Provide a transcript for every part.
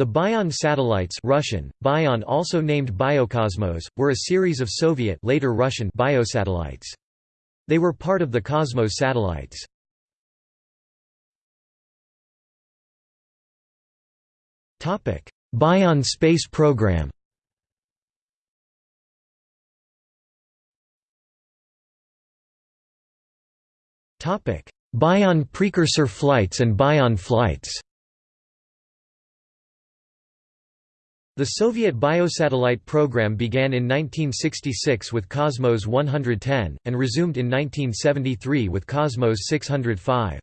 The Bion satellites Russian, Bion also named Biokosmos, were a series of Soviet later Russian biosatellites. They were part of the Cosmos satellites. Bion space program Bion precursor flights and Bion flights The Soviet biosatellite program began in 1966 with Cosmos 110, and resumed in 1973 with Cosmos 605.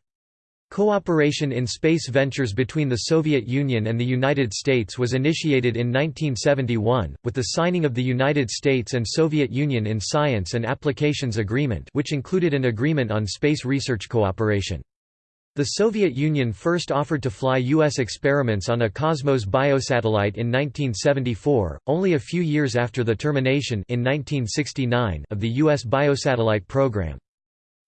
Cooperation in space ventures between the Soviet Union and the United States was initiated in 1971, with the signing of the United States and Soviet Union in Science and Applications Agreement which included an agreement on space research cooperation. The Soviet Union first offered to fly U.S. experiments on a Cosmos biosatellite in 1974, only a few years after the termination in 1969 of the U.S. biosatellite program.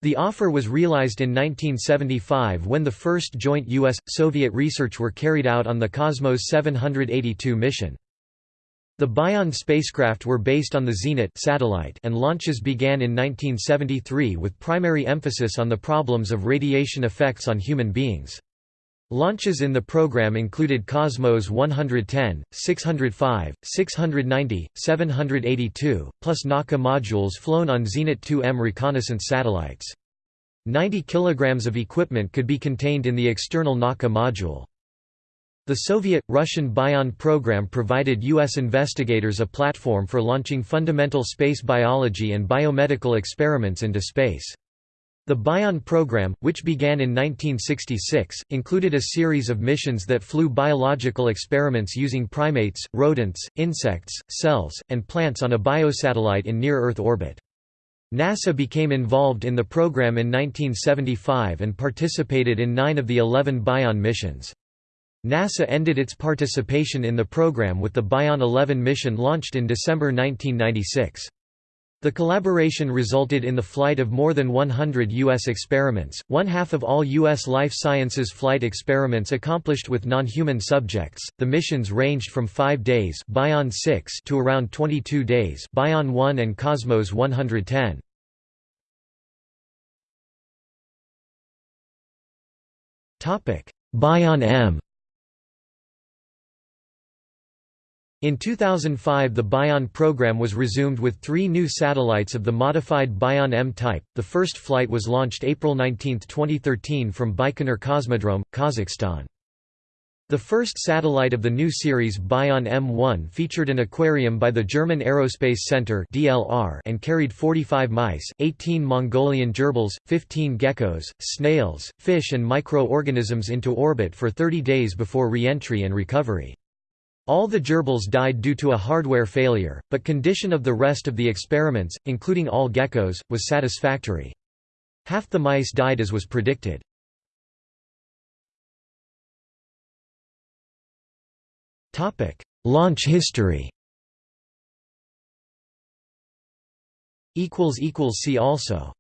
The offer was realized in 1975 when the first joint U.S.-Soviet research were carried out on the Cosmos 782 mission. The Bion spacecraft were based on the Zenit satellite and launches began in 1973 with primary emphasis on the problems of radiation effects on human beings. Launches in the program included Cosmos 110, 605, 690, 782, plus Nauka modules flown on Zenit 2M reconnaissance satellites. 90 kg of equipment could be contained in the external Nauka module. The Soviet-Russian Bion program provided U.S. investigators a platform for launching fundamental space biology and biomedical experiments into space. The Bion program, which began in 1966, included a series of missions that flew biological experiments using primates, rodents, insects, cells, and plants on a biosatellite in near-Earth orbit. NASA became involved in the program in 1975 and participated in nine of the 11 Bion missions. NASA ended its participation in the program with the Bion 11 mission launched in December 1996. The collaboration resulted in the flight of more than 100 U.S. experiments, one half of all U.S. life sciences flight experiments accomplished with non-human subjects. The missions ranged from 5 days Bion 6 to around 22 days Bion 1 and Cosmos 110. Topic: Bion M In 2005 the Bion program was resumed with three new satellites of the modified Bion M type. The first flight was launched April 19, 2013 from Baikonur Cosmodrome, Kazakhstan. The first satellite of the new series Bion M1 featured an aquarium by the German Aerospace Center (DLR) and carried 45 mice, 18 Mongolian gerbils, 15 geckos, snails, fish and micro-organisms into orbit for 30 days before re-entry and recovery. All the gerbils died due to a hardware failure, but condition of the rest of the experiments, including all geckos, was satisfactory. Half the mice died as was predicted. Launch history See also